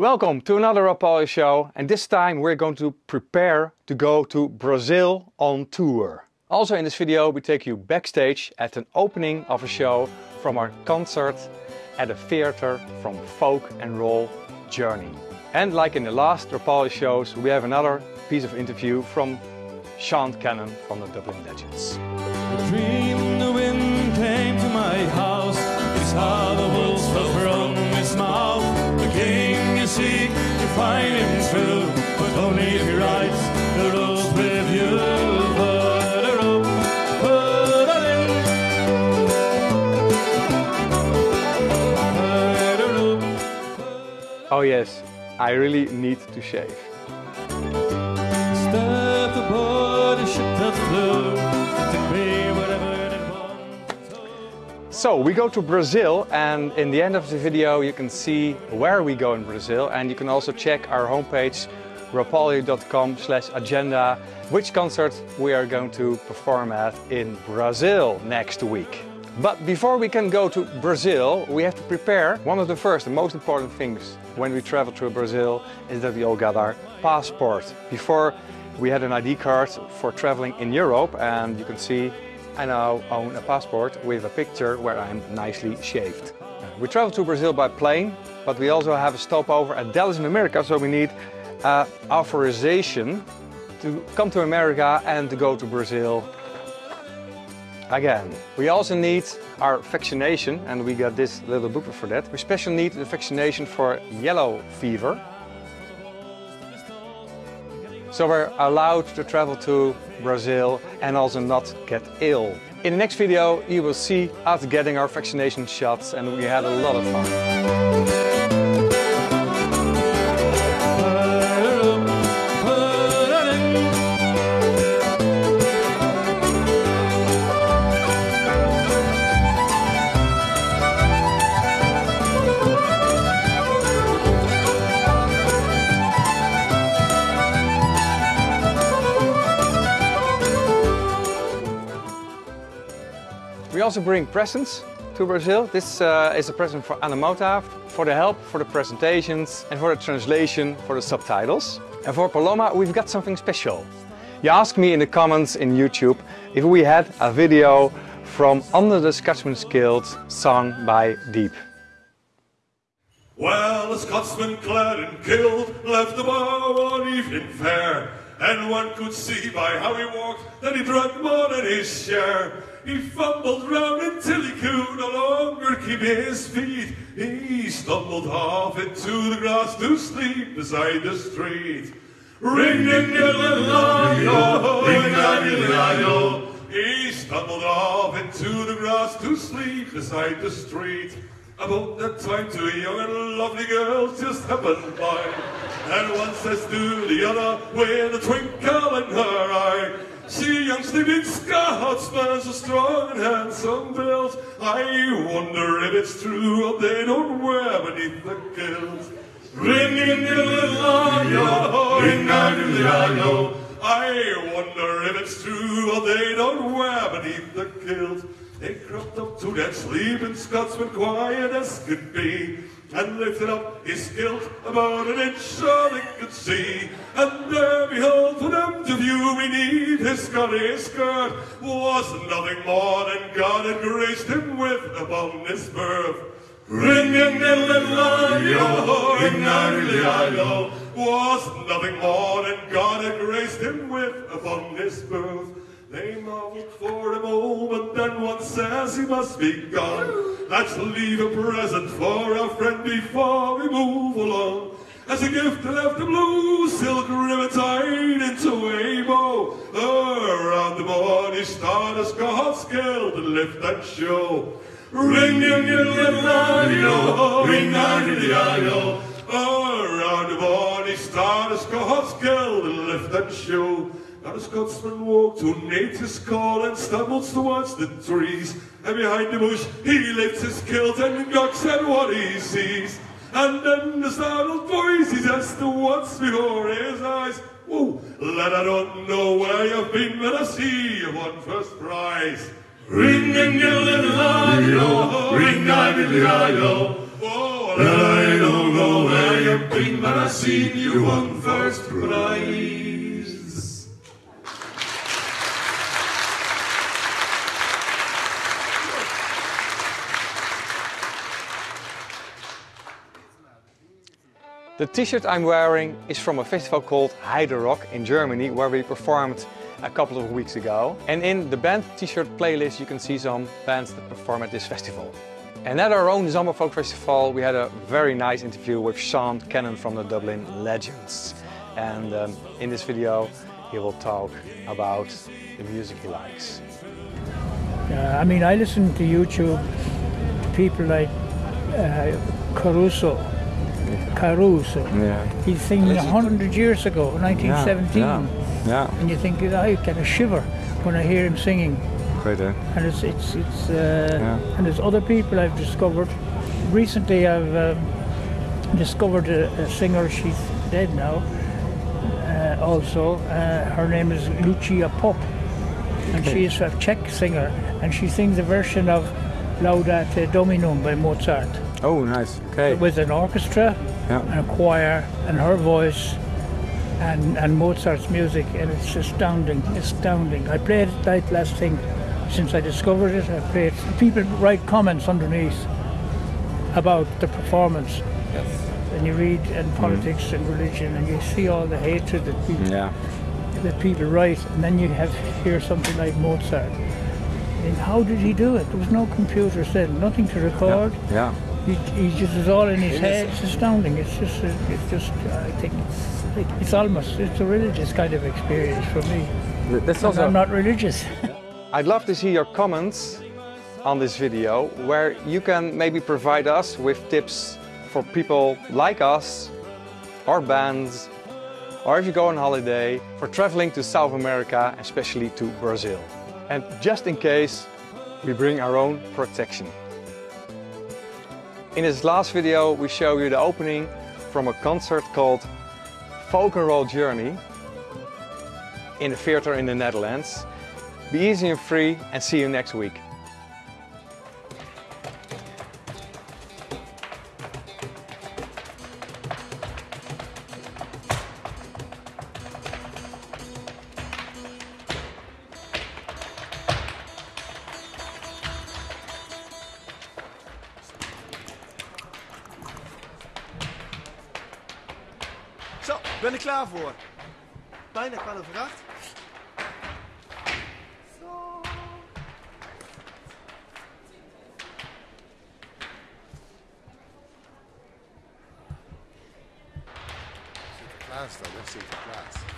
Welcome to another Rapalje show and this time we're going to prepare to go to Brazil on tour. Also in this video we take you backstage at an opening of a show from our concert at a theater from Folk and Roll Journey. And like in the last Rapalje shows we have another piece of interview from Sean Cannon from the Dublin Legends. Dream the wind came to my house true But only if he writes the rules with you Put a rope, put a limb Put a rope Oh yes, I really need to shave. Step aboard a ship that flew wherever it wanted So we go to Brazil and in the end of the video you can see where we go in Brazil and you can also check our homepage rapalje.com slash agenda which concert we are going to perform at in Brazil next week. But before we can go to Brazil we have to prepare one of the first and most important things when we travel to Brazil is that we all got our passport. Before we had an ID card for traveling in Europe and you can see I now own a passport with a picture where I'm nicely shaved. We travel to Brazil by plane, but we also have a stopover at Dallas in America, so we need uh, authorization to come to America and to go to Brazil again. We also need our vaccination, and we got this little booklet for that. We special need the vaccination for yellow fever. So we're allowed to travel to Brazil and also not get ill. In the next video you will see us getting our vaccination shots and we had a lot of fun. Also bring presents to Brazil. This uh, is a present for Anna Mota, for the help, for the presentations and for the translation, for the subtitles. And for Paloma we've got something special. You asked me in the comments in YouTube if we had a video from Under the Scotsman's Guild sung by Dieb. Well, a Scotsman clad in kilt left the bar one evening fair, and one could see by how he walked that he drank more than his share. He fumbled round until he could no longer keep his feet. He stumbled off into the grass to sleep beside the street. Ring ding diddle yo. He stumbled off into the grass to sleep beside the street. About that time two young and lovely girls just happened by. And one says to the other with a twinkle in her eye See young sleeping Scotsman so strong and handsome built. I wonder if it's true what they don't wear beneath the kilt. Ring in the little ring a the I wonder if it's true what they don't wear beneath the kilt they crept up to that sleeping Scotsman quiet as could be and lifted up his kilt about an inch so they could see. And there, behold, for them to view beneath his Scottish skirt was nothing more than God had graced him with upon his birth. Ring in the little yo, ring a was nothing more than God had graced him with upon his birth. They marveled for a moment, then one says he must be gone. Let's leave a present for our friend before we move along. As a gift, left a blue silk ribbon tied into a bow. Around the body star the Scots Guild to lift and show. Ring in your little eye, ring on the eye, Around the body star the Scots Guild to lift and show. Now the Scotsman walked to nature's call and stumbles towards the trees. And behind the bush he lifts his kilt and gawks at what he sees. And then the startled voice he says to what's before his eyes. Whoa, lad, I don't know where you've been, but I see you won first prize. Ring and your little eye, ring I a little eye, Oh, And I don't know where you've been, but I seen you won first prize. The t-shirt I'm wearing is from a festival called Heide Rock in Germany where we performed a couple of weeks ago. And in the band t-shirt playlist you can see some bands that perform at this festival. And at our own Zomerfolk Festival we had a very nice interview with Sean Cannon from the Dublin Legends. And um, in this video he will talk about the music he likes. Uh, I mean, I listen to YouTube people like uh, Caruso. Caruso. Yeah. He's singing a hundred years ago, 1917, Yeah, and you think I get a shiver when I hear him singing. great eh? And it's it's it's uh, Yeah. and there's other people I've discovered. Recently, I've um, discovered a, a singer. She's dead now. Uh, also, uh, her name is Lucia Popp, and she is a Czech singer, and she sings a version of Laudate Dominum by Mozart Oh, nice. Okay. with an orchestra Yeah. and a choir and her voice and, and Mozart's music and it's astounding, astounding. I played it that last thing since I discovered it. I played people write comments underneath about the performance. And you read and mm-hmm. politics and religion and you see all the hatred that people Yeah. that people write and then you have hear something like Mozart. And how did he do it? There was no computers then, nothing to record. Yeah. He, he just is all in his head. It's astounding. It's just, uh, it's just. Uh, I think it's, it's almost, it's a religious kind of experience for me. That's And I'm not religious. I'd love to see your comments on this video where you can maybe provide us with tips for people like us or bands or if you go on holiday for traveling to South America, especially to Brazil. And just in case, we bring our own protection. In this last video, we show you the opening from a concert called Folk and Roll Journey in a theater in the Netherlands. Be easy and free and see you next week. Ben ik klaar voor. Bijna kwart over acht. Sinterklaas dan, hè? Sinterklaas.